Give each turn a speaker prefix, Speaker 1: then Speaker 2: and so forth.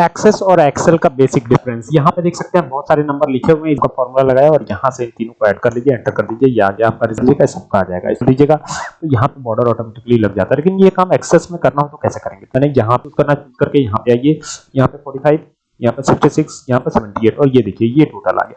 Speaker 1: Access और Excel का basic difference यहाँ पे देख सकते हैं बहुत सारे नंबर लिखे हुए हैं इसका फॉर्मूला लगाया और यहाँ से इन तीनों को ऐड कर लीजिए एंटर कर दीजिए ये आ गया आपका रिज़ल्ट का सबका आ जाएगा। इसको दीजिएगा तो यहाँ पे बॉर्डर ऑटोमेटिकली लग जाता है। लेकिन ये काम एक्सेस में करना हो तो कैसे करेंगे? मैंने यहाँ पे करना चूज़ करके यहाँ पे आइए। यहाँ पे 45 यहाँ पे 66 यहाँ पे 78 और ये देखिए, ये टोटल आ गया।